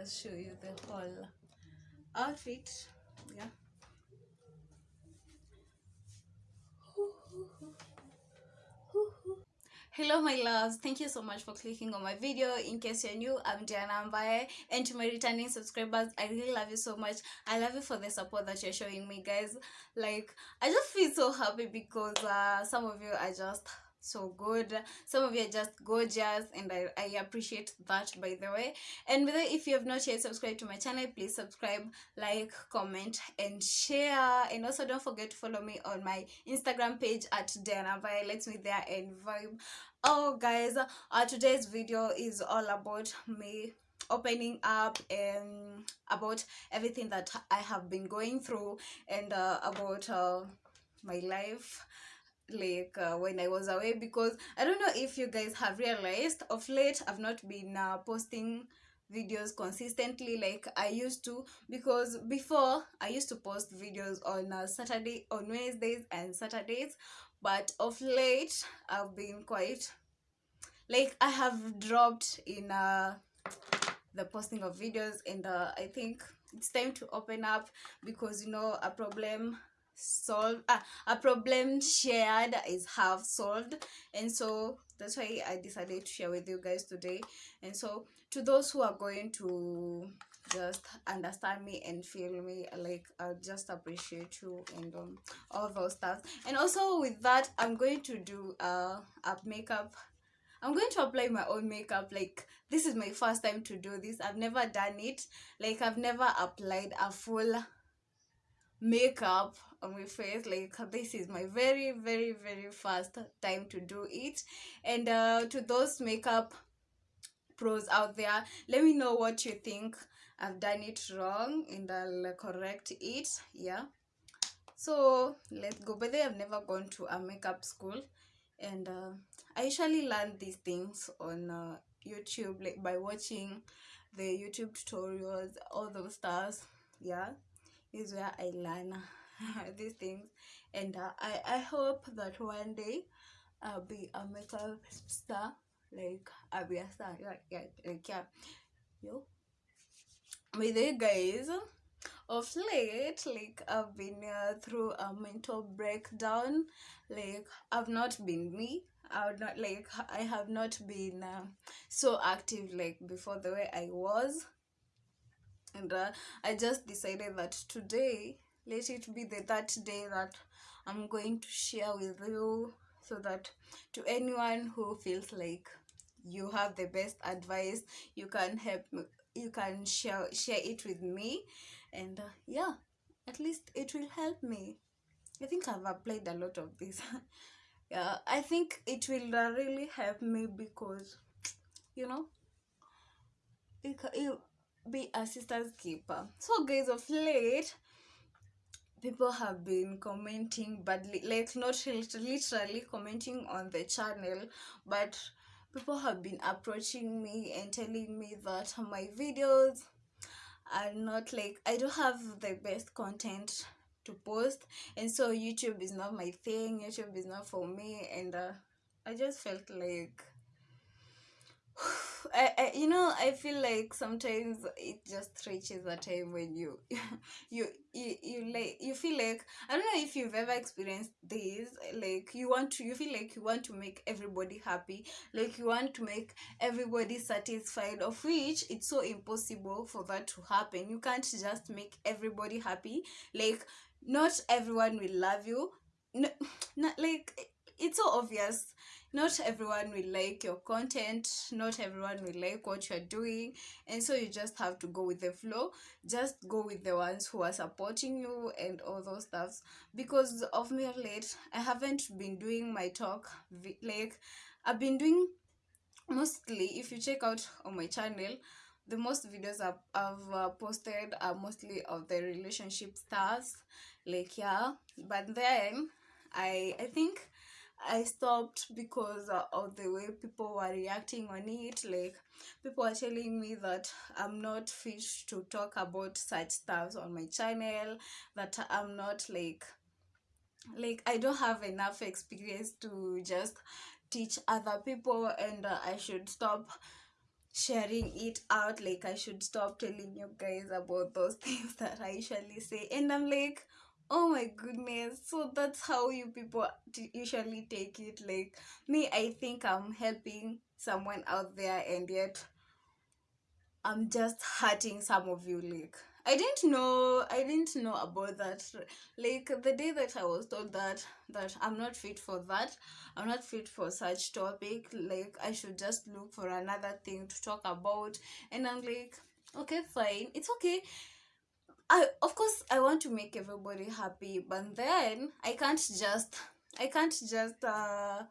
just show you the whole outfit yeah Hello my loves, thank you so much for clicking on my video. In case you're new, I'm Diana Ambaye and to my returning subscribers, I really love you so much. I love you for the support that you're showing me guys. Like, I just feel so happy because uh, some of you are just so good. Some of you are just gorgeous and I, I appreciate that by the way. And whether if you have not yet subscribed to my channel please subscribe like comment and share. And also don't forget to follow me on my instagram page at Diana Vai. let's meet there and vibe. Oh guys uh, today's video is all about me opening up and about everything that i have been going through and uh, about uh, my life like uh, when i was away because i don't know if you guys have realized of late i've not been uh, posting videos consistently like i used to because before i used to post videos on uh, saturday on wednesdays and saturdays but of late i've been quite like i have dropped in uh the posting of videos and uh, i think it's time to open up because you know a problem solved uh, a problem shared is half solved and so that's why i decided to share with you guys today and so to those who are going to just understand me and feel me like i just appreciate you and um, all those stuff and also with that i'm going to do uh, a makeup I'm going to apply my own makeup. Like, this is my first time to do this. I've never done it. Like, I've never applied a full makeup on my face like this is my very very very first time to do it. And uh, to those makeup pros out there let me know what you think. I've done it wrong and i'll correct it yeah. So let's go. By but i've never gone to a makeup school. And uh, i usually learn these things on uh, youtube like by watching the youtube tutorials all those stars yeah. Is where I learn these things. And uh, I, I hope that one day I'll be a makeup star like I'll be a star like, yeah, like yeah. Yo. By the guys of late like I've been uh, through a mental breakdown. Like I've not been me. I would not like I have not been uh, so active like before the way I was. And uh, i just decided that today let it be the that day that i'm going to share with you so that to anyone who feels like you have the best advice you can help me you can share share it with me. And uh, yeah at least it will help me. I think i've applied a lot of this. Yeah i think it will uh, really help me because you know it, it, be a sister's keeper. So guys of late people have been commenting badly like not literally commenting on the channel but people have been approaching me and telling me that my videos are not like i don't have the best content to post and so youtube is not my thing youtube is not for me and uh, i just felt like I, I you know i feel like sometimes it just reaches a time when you you you, you like you feel like i don't know if you've ever experienced this like you want to you feel like you want to make everybody happy like you want to make everybody satisfied of which it's so impossible for that to happen. You can't just make everybody happy. Like not everyone will love you. No, not like it's so obvious not everyone will like your content not everyone will like what you're doing and so you just have to go with the flow. Just go with the ones who are supporting you and all those stuffs because of me late i haven't been doing my talk like i've been doing mostly if you check out on my channel the most videos I've, I've uh, posted are mostly of the relationship stars like yeah. But then i i think I stopped because of the way people were reacting on it. Like, people are telling me that I'm not fit to talk about such stuff on my channel, that I'm not like, like, I don't have enough experience to just teach other people, and uh, I should stop sharing it out like i should stop telling you guys about those things that i usually say and i'm like oh my goodness. So that's how you people t- usually take it. Like me i think i'm helping someone out there and yet i'm just hurting some of you like i didn't know i didn't know about that. Like the day that i was told that that i'm not fit for that i'm not fit for such topic like i should just look for another thing to talk about. And i'm like okay fine it's okay I of course I want to make everybody happy, but then I can't just I can't just uh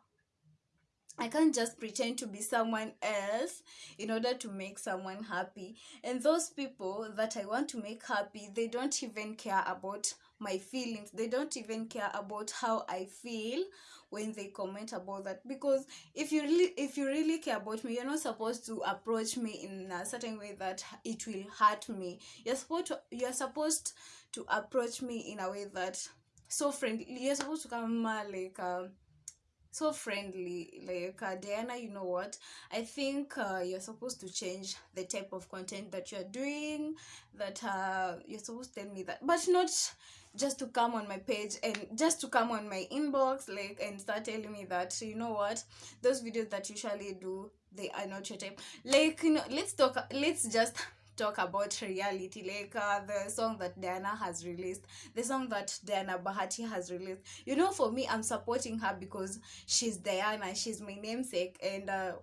I can't just pretend to be someone else in order to make someone happy. And those people that I want to make happy, they don't even care about my feelings. They don't even care about how I feel when they comment about that. Because if you really if you really care about me, you're not supposed to approach me in a certain way that it will hurt me. You're supposed to, you're supposed to approach me in a way that so friendly. You're supposed to come uh, like um so friendly like uh, diana you know what i think uh, you're supposed to change the type of content that you're doing that uh, you're supposed to tell me that but not just to come on my page and just to come on my inbox like and start telling me that so you know what? Those videos that usually do they are not your type. Like you know let's talk let's just talk about reality. Like uh, the song that diana has released the song that diana bahati has released. You know for me i'm supporting her because she's diana she's my namesake and uh,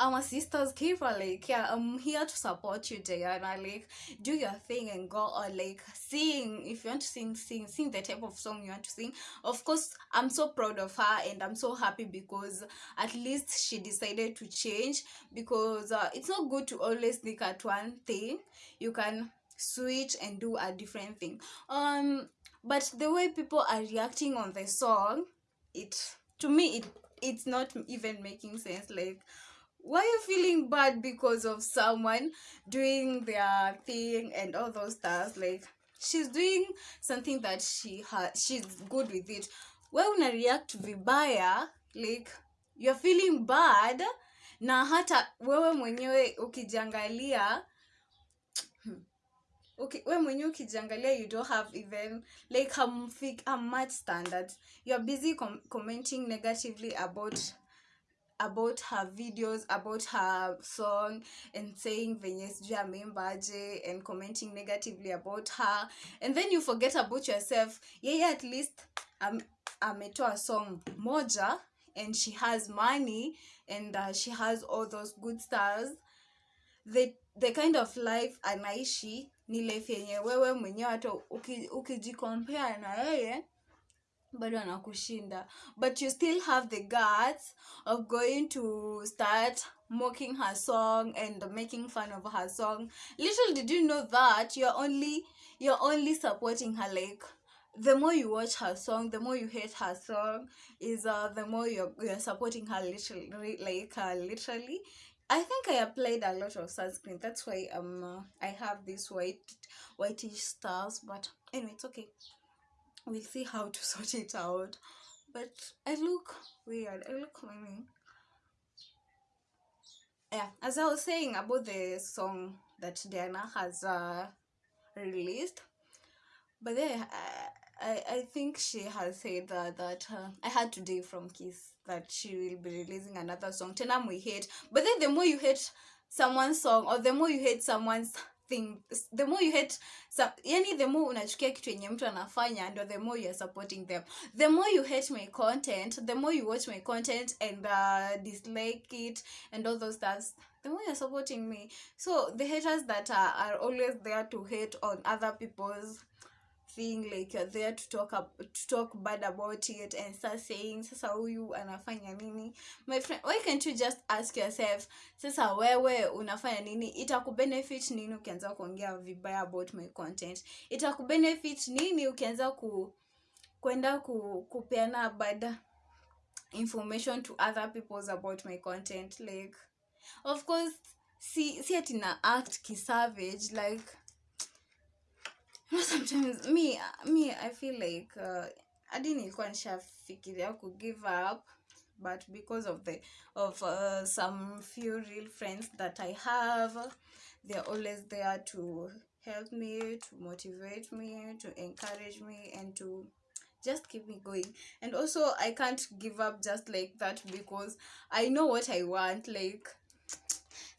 I'm a sister's keeper. Like, yeah, I'm here to support you, Diana. Like, do your thing and go Or Like, sing. If you want to sing, sing. Sing the type of song you want to sing. Of course, I'm so proud of her and I'm so happy because at least she decided to change. Because uh, it's not good to always stick at one thing. You can switch and do a different thing. Um, but the way people are reacting on the song, it to me it it's not even making sense. Like why are you feeling bad because of someone doing their thing and all those stuff? Like she's doing something that she has she's good with it. We una react vibaya? Like you're feeling bad na hata wewe mwenyewe ukijiangalia hmm, okay we mwenyewe ukijiangalia you don't have even like hamfik much standards you're busy com commenting negatively about about her videos about her song and saying venye sijui ameimbaje and commenting negatively about her. And then you forget about yourself. Yeye at least ametoa song moja and she has money and uh, she has all those good stars. The, the kind of life anaishi ni life yenye wewe mwenyewe hata ukijikompare uki na yeye bado anakushinda but you still have the guts of going to start mocking her song and making fun of her song little did you know that you're only you're only supporting her like the more you watch her song the more you hate her song is uh the more you're, you're supporting her literally like uh, literally I think I applied a lot of sunscreen. That's why um uh, I have these white whitish stars. But anyway, it's okay. We'll see how to sort it out. But i look weird. I look funny yeah as i was saying about the song that diana has uh released but then I, I, I think she has said that, that uh, I had today from Kiss that she will be releasing another song. Tenam we hate, but then the more you hate someone's song or the more you hate someone's thing the more you hate so, yani the more unachukia kitu yenye mtu anafanya ndo the more youare supporting them. The more you hate my content the more you watch my content and uh, dislike it and all those stuff the more you're supporting me. So the haters that are, are always there to hate on other people's thing like you're there to talk up, to talk bad about it and start saying sasa huyu anafanya nini? My friend why can't you just ask yourself sasa wewe unafanya nini? Itakubenefit nini ukianza kuongea vibaya about my content? Itakubenefit nini ukianza ku kwenda ku, kupeana bad information to other peoples about my content? Like of course si si atina act kisavage like sometimes me me i feel like uh, hadi nilikuwa nishafikiria ku give up but because of the of uh, some few real friends that i have they're always there to help me to motivate me to encourage me and to just keep me going. And also i can't give up just like that because i know what i want like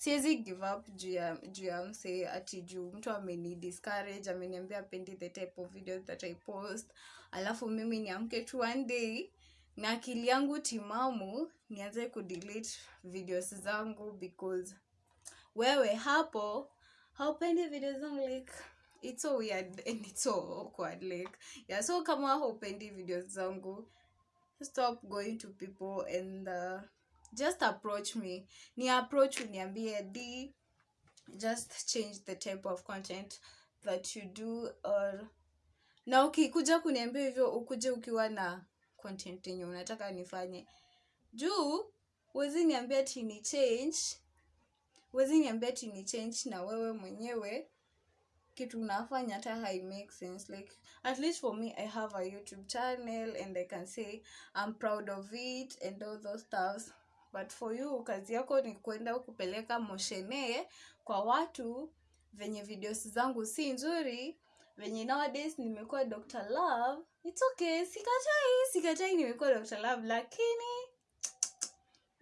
siwezi give up juu ya mse ati juu mtu ameni discourage ameniambia apendi the type of videos that i post. Alafu mimi niamke tu one day na akili yangu timamu nianze kudelete videos zangu because wewe hapo haupendi video zangu like it's so weird and it's so awkward like yeah so kama haupendi videos zangu stop going to people and uh, just approach me. Ni approach uniambie d just change the type of content that you do or na ukikuja kuniambia hivyo ukuje ukiwa na content yenye unataka nifanye. Juu huwezi niambia ti ni change huwezi niambia ti ni change na wewe mwenyewe. Kitu unafanya hata hai make sense like at least for me i have a youtube channel and i can say i'm proud of it and all those stuffs but for you kazi yako ni kwenda kupeleka moshene kwa watu venye videos zangu si nzuri venye nowadays nimekuwa dr love its okay sikatai sikatai nimekuwa dr love lakini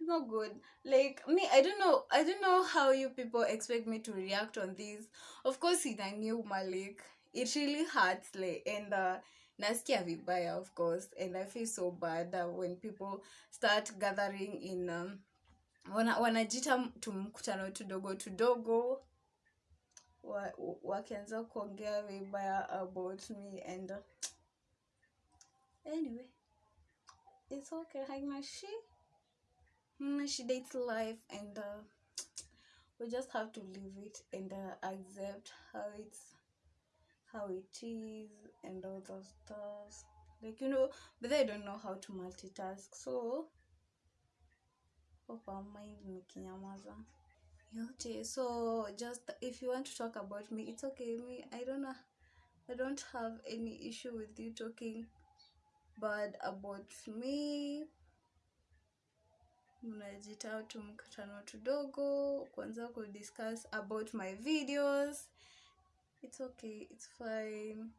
not good. Like me i don't know i don't know how you people expect me to react on this. Of course ina new malik it really hurts like and uh, nasikia vibaya of course and i feel so bad uh, when people start gathering in um, wana, wanajita tumkutano tudogo tudogo wakianza wa- kuongea vibaya about me and uh, anyway it's okay haina shi she dates life and uh, we just have to live it and uh, accept how it's how it is and all those stuff. Like you know but i don't know how to multitask so hope our mind nikinyamaza yote so just if you want to talk about me it's okay. Me i don't know i don't have any issue with you talking bad about me. Mnajita tu mkutano tudogo kwanza kudiscuss about my videos it's okay it's fine.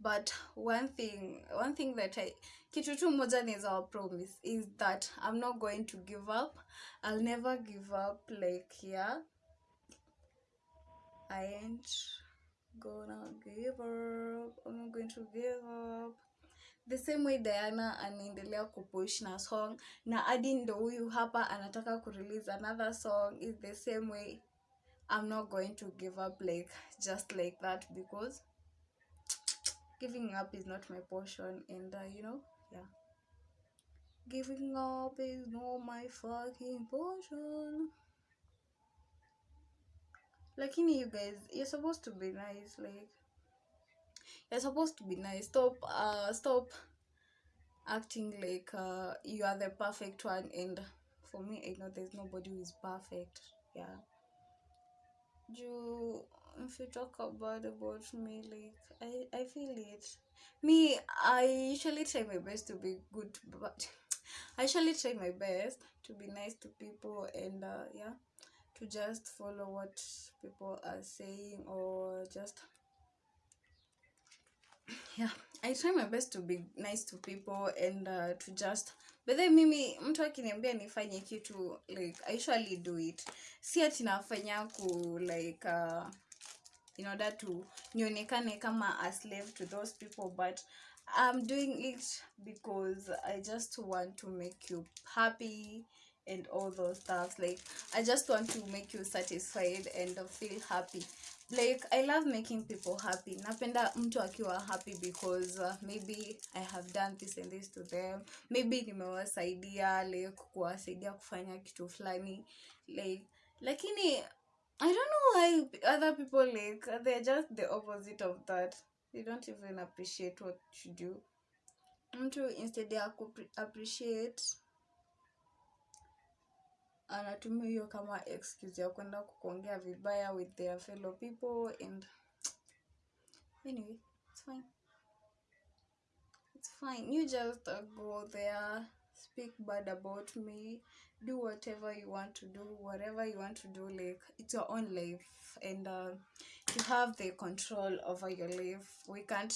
But one thing one thing that i kitu tu moja naweza our promise is that i'm not going to give up. I'll never give up like yeah. I ain't gonna give up. I'm not going to give up. The same way diana anaendelea kupush na song na adi ndo huyu hapa anataka kurelease another song is the same way i'm not going to give up like just like that because giving up is not my portion and uh, you know yeah. Giving up is not my fucking portion. Lakini you guys you're supposed to be nice like you're supposed to be nice. Stop uh stop acting like uh you are the perfect one. And for me i know there's nobody who is perfect. Yeah you if you talk about about me like i i feel it. Me i usually try my best to be good but i usually try my best to be nice to people and uh yeah to just follow what people are saying or just yeah i try my best to be nice to people and uh, to just but then mimi mtu akiniambia nifanye kitu like i usually do it. Si ati nafanya ku like uh, in order to nionekane kama a slave to those people but i'm doing it because i just want to make you happy and all those stuff like i just want to make you satisfied and feel happy. Like i love making people happy. Napenda mtu akiwa happy because uh, maybe i have done this and this to them. Maybe nimewasaidia like kuwasaidia kufanya kitu fulani. Like lakini i don't know why other people like they're just the opposite of that. They don't even appreciate what you do. Mtu instead ya appreciate anatumia hiyo kama excuse ya kwenda kukuongea vibaya with their fellow people and anyway it's fine. It's fine. You just go there speak bad about me. Do whatever you want to do whatever you want to do like it's your own life and uh, you have the control over your life. We can't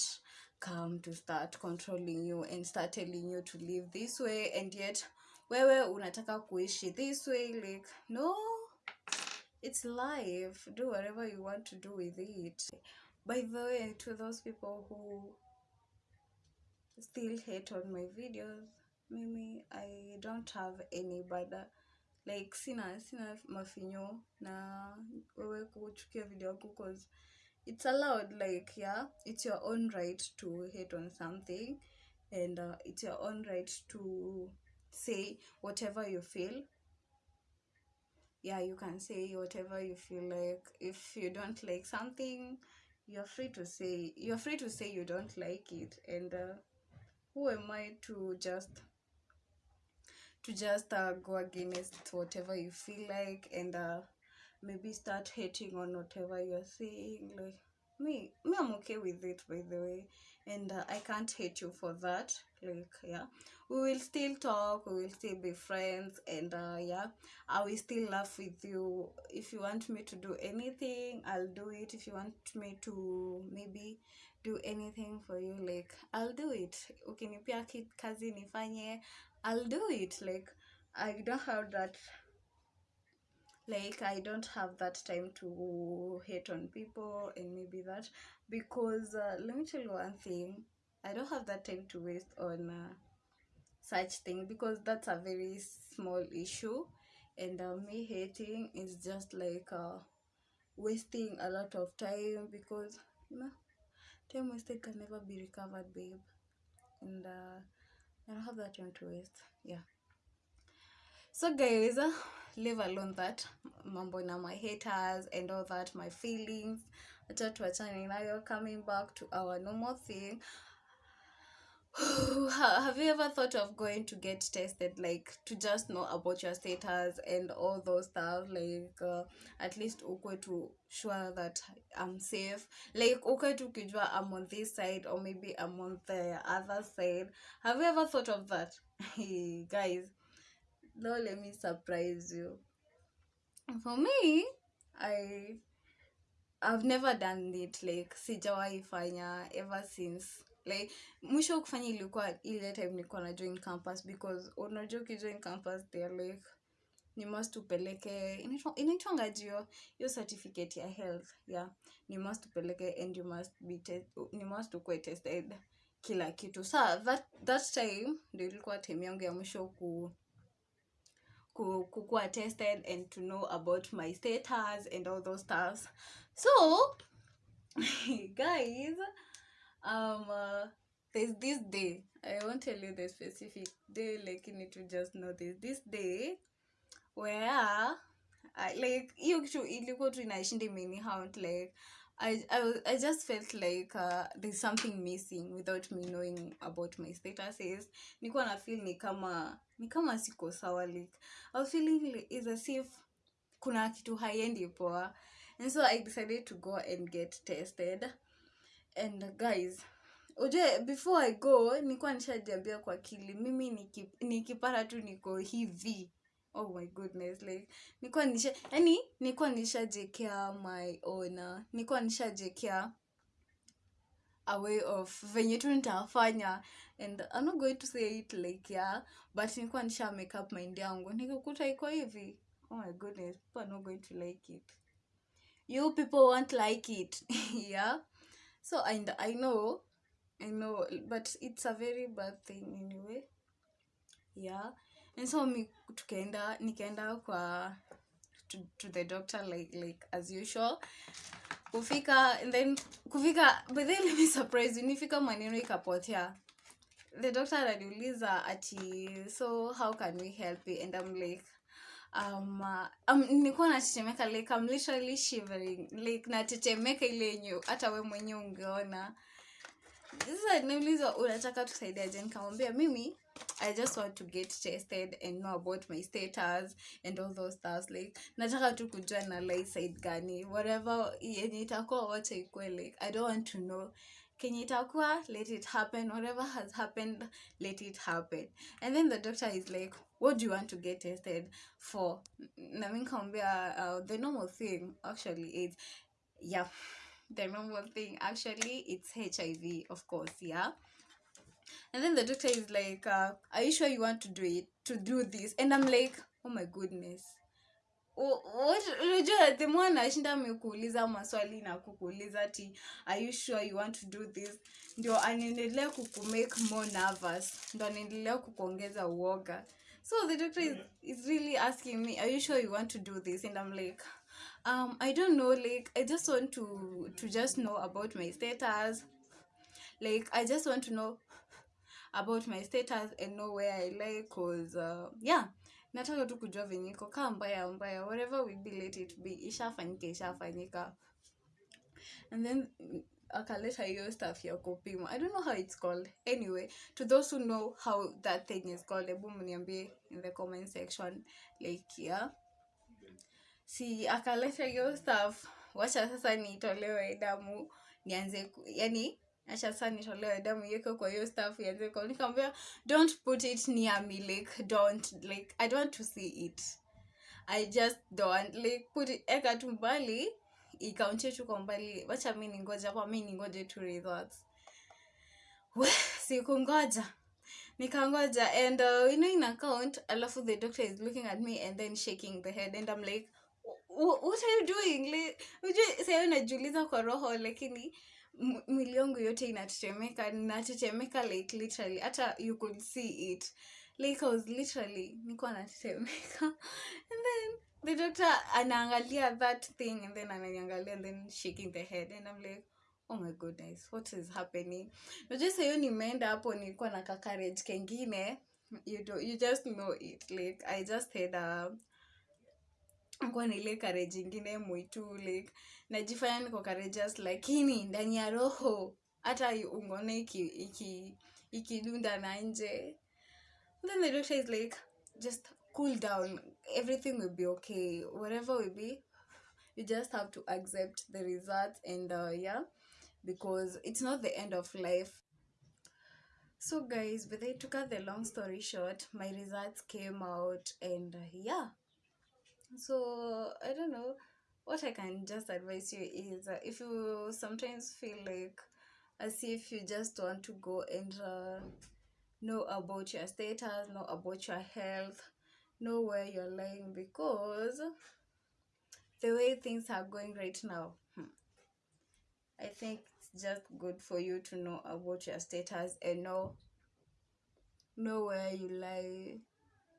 come to start controlling you and start telling you to live this way and yet wewe unataka kuishi this way like no. It's life. Do whatever you want to do with it. By the way to those people who still hate on my videos mimi i don't have any bother like sina sina mafinyo na wewe kuchukia video yangu cause it's allowed like yeah it's your own right to hate on something and uh, it's your own right to say whatever you feel. Yeah you can say whatever you feel like. If you don't like something you're free to say you're free to say you don't like it. And uh, who am i to just to just uh, go against whatever you feel like and uh, maybe start hating on whatever you're saying? Like me me i'm okay with it by the way. And uh, i can't hate you for that like yeah we will still talk we will still be friends and uh, yeah i will still laugh with you. If you want me to do anything i'll do it. If you want me to maybe do anything for you like i'll do it. Okay ukinipia ki- kazi nifanye i'll do it. Like i don't have that like i don't have that time to hate on people and maybe that. Because uh, let me tell you one thing i don't have that time to waste on uh, such thing because that's a very small issue. And uh, me hating is just like uh, wasting a lot of time because you know time wasted can never be recovered babe. And uh, i don't have that time to waste. Yeah. So guys uh, leave alone that mambo na my haters and all that my feelings. Acha tuachane nayo coming back to our normal thing have you ever thought of going to get tested like to just know about your status and all those stuff? Like uh, at least ukwe to sure that i'm safe. Like ukwe tu ukijua i'm on this side or maybe i'm on the other side. Have you ever thought of that? Hey, guys now let me surprise you. For me i i've never done it like sijawahi fanya ever since like mwisho kufanya ilikuwa ile time nilikuwa na join campus because unajua ukijoin campus they're like ni must upeleke inaitwa- inaitwanga hiyo certificate ya health yeah. Ni must upeleke and you must be te- ni must ukuwe tested kila kitu. Sa that, that time ndio ilikuwa time yangu ya mwisho ku- kukuwa tested and to know about my status and all those stuff so guys um uh, there's this day i won't tell you the specific day like you need to just know this. This day where I, like hiyo kitu ilikuwa tu inaishinda imenihaunt like I, I, I just felt like uh, there's something missing without me knowing about my statuses. Nilikuwa na feel ni kama ni kama siko sawa like I was feeling like, is as if kuna kitu haiendi poa. And so i decided to go and get tested and guys ujue before i go nilikuwa nishajiambia kwa akili mimi nikipara nikipata tu niko hivi. Oh my goodness like nilikuwa nisha yani nilikuwa nishajekea my own nilikuwa nishajekea a way of venye tu nitafanya. And i'm not going to say it like yeah but nilikuwa nisha make up mind yangu. Nikikuta iko hivi. Oh my goodness people are not going to like it. You people won't like it. Yeah so I, i know i know but it's a very bad thing anyway. Yeah. And so mi tukaenda nikaenda kwa to, to the doctor like like as usual. Kufika and then kufika but then let me surprise you nifika maneno ikapotea. The doctor ananiuliza ati so how can we help you? And i'm like um, uh, um nilikuwa natetemeka like i'm literally shivering. Like natetemeka ile yenye hata we mwenye ungeona. Sasa niulizwa unataka tusaidiaje nikamwambia mimi i just want to get tested and know about my status and all those stuff like nataka tu kujua na light side gani. Whatever yenye itakuwa wacha ikue like i don't want to know. Kenye itakuwa let it happen. Whatever has happened let it happen. And then the doctor is like what do you want to get tested for? Na mi uh, the normal thing actually is yeah the normal thing actually it's hiv of course yeah. And then the doctor is like uh, are you sure you want to do it to do this? And i'm like oh my goodness. Unajua the more anashinda amekuuliza maswali na kukuuliza ti are you sure you want to do this? Ndio anaendelea kukumake more nervous. Ndo anaendelea kukuongeza uoga so the doctor is, is really asking me are you sure you want to do this? And i'm like um i don't know like i just want to to just know about my status. Like i just want to know about my status and know where i like cause uh, yeah nataka tu kujua venye iko kaa mbaya mbaya whatever will be let it be ishafanyika ishafanyika. And then akaleta hiyo stuff ya kupima i don't know how it's called. Anyway to those who know how that thing is called hebu mniambie in the comment section like yeah. Si akaleta hiyo stuff. Wacha sasa nitolewe damu nianze yani acha sasa nitolewe damu iweke kwa hiyo stuff ianze kwa nikamwambia don't put it near me like don't like i don't want to see it. I just don't like put it eka tu mbali ikaunche tu kwa mbali wacha mi ningoja hapa mi ningoje tu results we sikungoja. Nikangoja and uh, you know in account alafu the doctor is looking at me and then shaking the head and i'm like what are you doing? Like sayo najiuliza kwa roho lakini mwili yangu yote inatetemeka natetemeka like literally hata you could see it like i was literally nikuwa natetemeka. And then the doctor anaangalia that thing and then ananiangalia and then shaking the head and i'm like oh my goodness what is happening? Najua sahiyo nimeenda hapo nilikuwa na kakarage kengine. You, do, you just know it like i just had a kuwa nile kareji ingine mwitu like najifanya niko courageous lakini ndani ya roho hata ungone iki iki ikidunda na nje then the doctor is like just cool down. Everything will be okay. Whatever will be you just have to accept the results and uh, yeah because it's not the end of life. So guys but they took out the long story short my results came out and uh, yeah. So i don't know. What i can just advise you is uh, if you sometimes feel like as if you just want to go and uh, know about your status know about your health know where you're lying because the way things are going right now hmm, i think it's just good for you to know about your status and know know where you lie.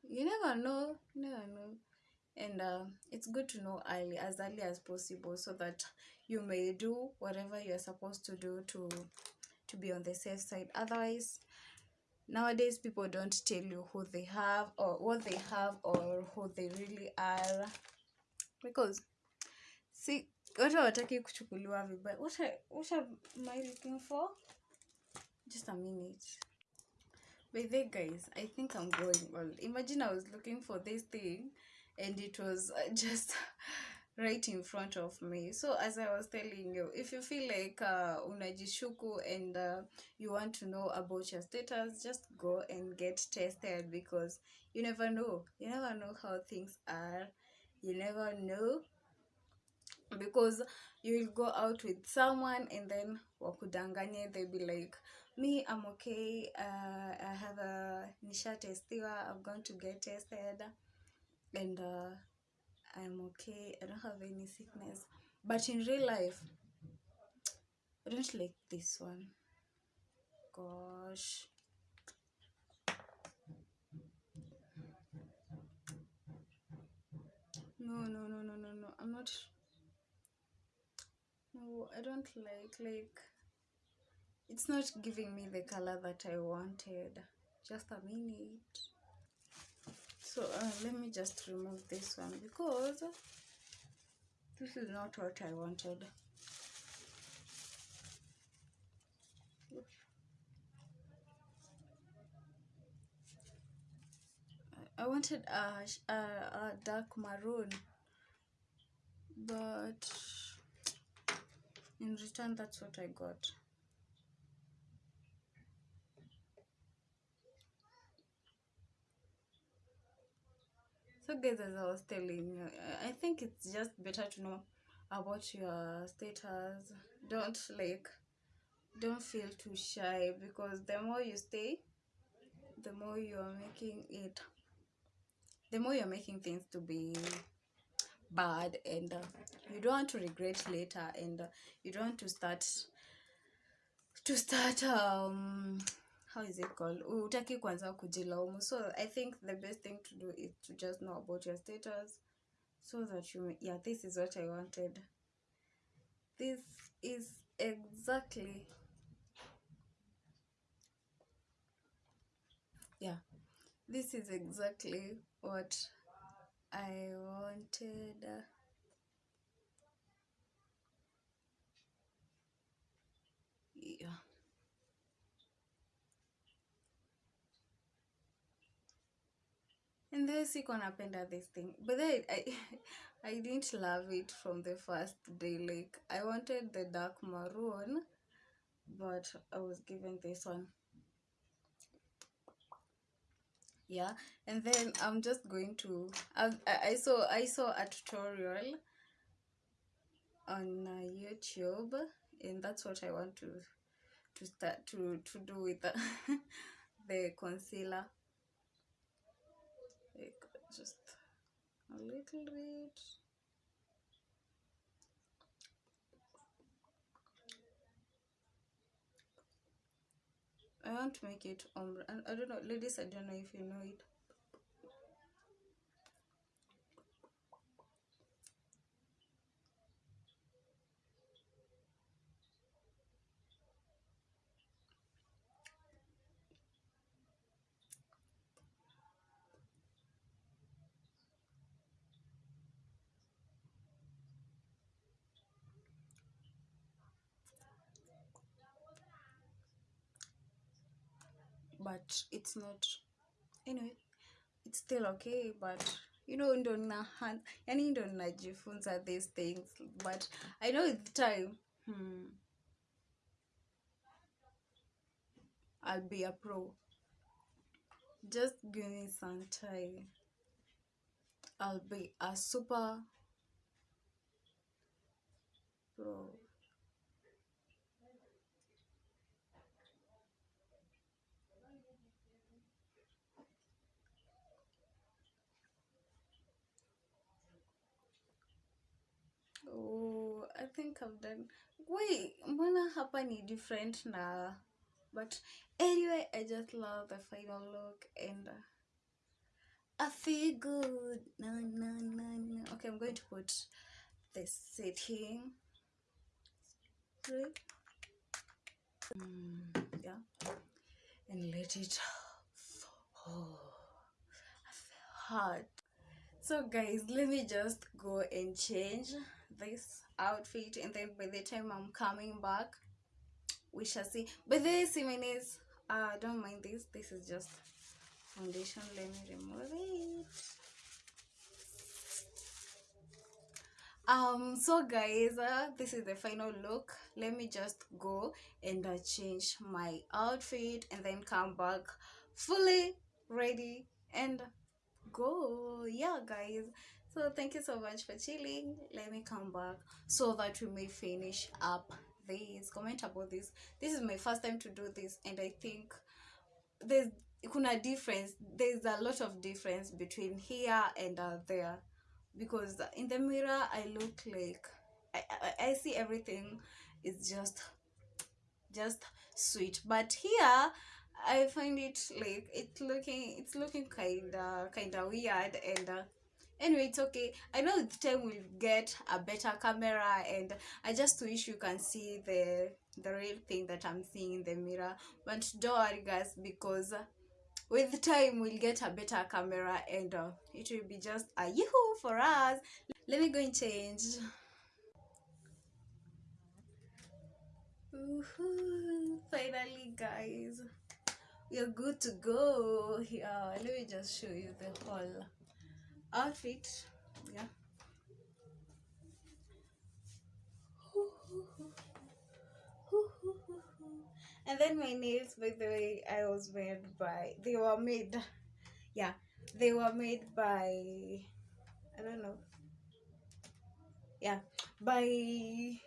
You never know never know. And uh, it's good to know early as early as possible so that you may do whatever you're supposed to do to to be on the safe side. Otherwise nowadays people don't tell you who they have or what they have or who they really are. Because see watu hawataki kuchukuliwa vibaya. What, I- what am i looking for? Just a minute. By the guys i think i'm going well imagine i was looking for this thing and it was uh, just right in front of me. So as i was telling you if you feel like uh, unajishuku and uh, you want to know about your status just go and get tested because you never know. You never know how things are. You never know because you will go out with someone and then wakudanganye. They'll be like me i'm okay. Uh, i have a nisha testiwa i'm going to get tested. And uh, i'm okay i don't have any sickness. But in real life i don't like this one. Gosh. No no no no no no. I'm not no i don't like like it's not giving me the color that i wanted. Just a minute so uh, let me just remove this one because this is not what i wanted I- wanted a, a, a dark maroon, but in return, that's what I got. So guys as i was telling you i think it's just better to know about your status. Don't like don't feel too shy because the more you stay the more you're making it the more you're making things to be bad and uh, you don't want to regret later and uh, you don't want to start to start um how is it called? Utaki kwanza kujilaumu. So i think the best thing to do is to just know about your status so that you yeah this is what i wanted. This is exactly yeah this is exactly what i wanted and then siko napenda this thing but then I, I didn't love it from the first day like i wanted the dark maroon but i was given this one. Yeah and then i'm just going to i, I saw i saw a tutorial on uh, youtube and that's what i want to to start to to do with the, the concealer just a little bit I want to make it ombre. And I don't know, ladies, I don't know if you know it. But it's not. Anyway, it's still okay, but you know ndo na hand yani ndo najifunza these things but i know with time hmm, i'll be a pro just give me some time i'll be a super pro oh i think i've done. Wait mbona hapa ni different na but anyway i just love the final look and uh, i feel good. No, no, no, no. okay i'm going to put the setting. Mm, yeah. And let it oh I feel hot. So guys let me just go and change this outfit and then by the time i'm coming back we shall see. But this even is uh don't mind this. This is just foundation. Let me remove it. Um so guys uh, this is the final look. Let me just go and uh, change my outfit and then come back fully ready and go. Yeah guys so thank you so much for chilling. Let me come back so that we may finish up this comment about this. This is my first time to do this and i think there's kuna difference. There's a lot of difference between here and uh, there. Because in the mirror i look like I, I i see everything is just just sweet. But here i find it like it's looking it's looking kind of kind of weird and uh, anyway it's okay. I know with time we'll get a better camera and i just wish you can see the the real thing that i'm seeing in the mirror. But don't worry guys because with time we'll get a better camera and uh, it will be just a yoo for us. Let me go and change. Finally guys. We are good to go here. Let me just show you the whole outfit yeah. And then my nails by the way i was made by they were made yeah they were made by i don't know. Yeah by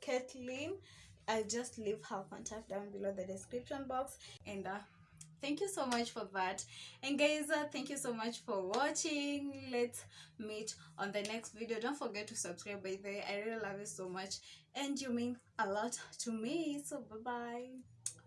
kathleen. I'll just leave her contact down below the description box and uh, thank you so much for that. And guys uh, thank you so much for watching. Let's meet on the next video. Don't forget to subscribe by the way. I really love you so much. And you mean a lot to me. So bye bye